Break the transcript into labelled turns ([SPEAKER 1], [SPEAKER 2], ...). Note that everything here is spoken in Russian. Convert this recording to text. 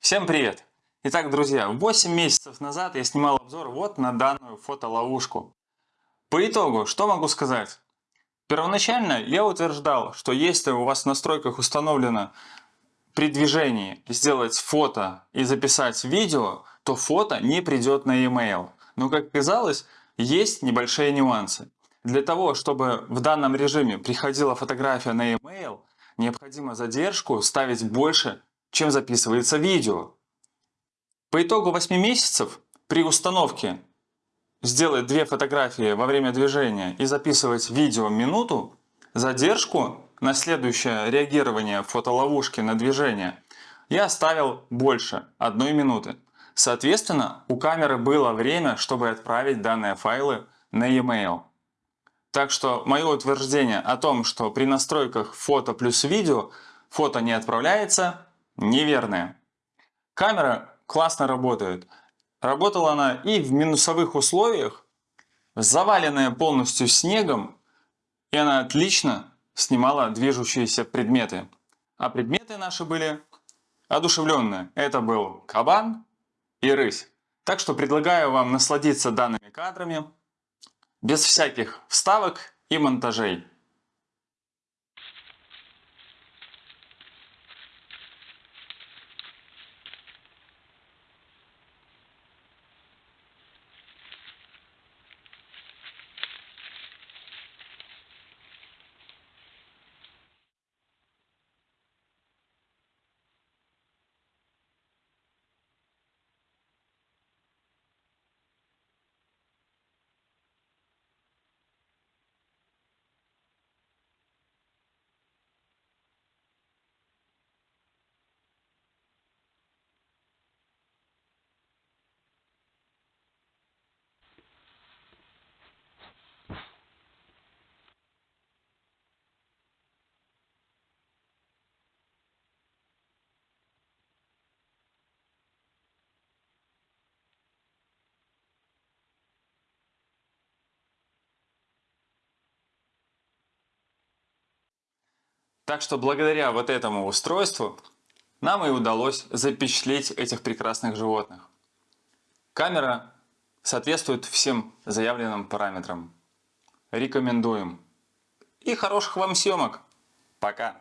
[SPEAKER 1] Всем привет! Итак, друзья, 8 месяцев назад я снимал обзор вот на данную фотоловушку. По итогу, что могу сказать? Первоначально я утверждал, что если у вас в настройках установлено при движении сделать фото и записать видео, то фото не придет на e-mail. Но как оказалось, есть небольшие нюансы. Для того, чтобы в данном режиме приходила фотография на e-mail, необходимо задержку ставить больше, чем записывается видео. По итогу 8 месяцев при установке сделать две фотографии во время движения и записывать видео минуту, задержку на следующее реагирование фотоловушки на движение я оставил больше одной минуты. Соответственно, у камеры было время, чтобы отправить данные файлы на e-mail. Так что мое утверждение о том, что при настройках фото плюс видео фото не отправляется, неверное. Камера классно работает. Работала она и в минусовых условиях, заваленная полностью снегом, и она отлично снимала движущиеся предметы. А предметы наши были одушевленные. Это был кабан и рысь. Так что предлагаю вам насладиться данными кадрами без всяких вставок и монтажей. Так что благодаря вот этому устройству нам и удалось запечатлеть этих прекрасных животных. Камера соответствует всем заявленным параметрам. Рекомендуем. И хороших вам съемок. Пока.